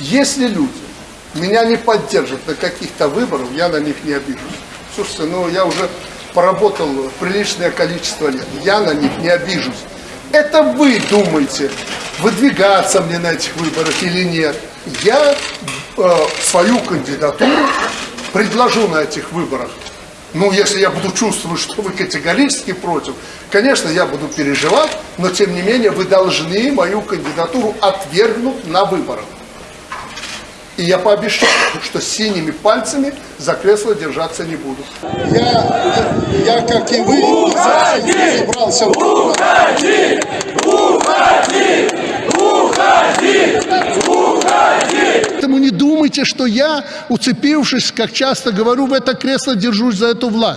Если люди меня не поддержат на каких-то выборах, я на них не обижусь. Слушайте, ну я уже поработал приличное количество лет, я на них не обижусь. Это вы думаете, выдвигаться мне на этих выборах или нет. Я э, свою кандидатуру предложу на этих выборах. Ну, если я буду чувствовать, что вы категорически против, конечно, я буду переживать, но тем не менее вы должны мою кандидатуру отвергнуть на выборах. И я пообещал, что синими пальцами за кресло держаться не буду. Я, я как и вы, собрался в Уходи! Уходи! Уходи! Уходи! Поэтому не думайте, что я, уцепившись, как часто говорю, в это кресло держусь за эту власть.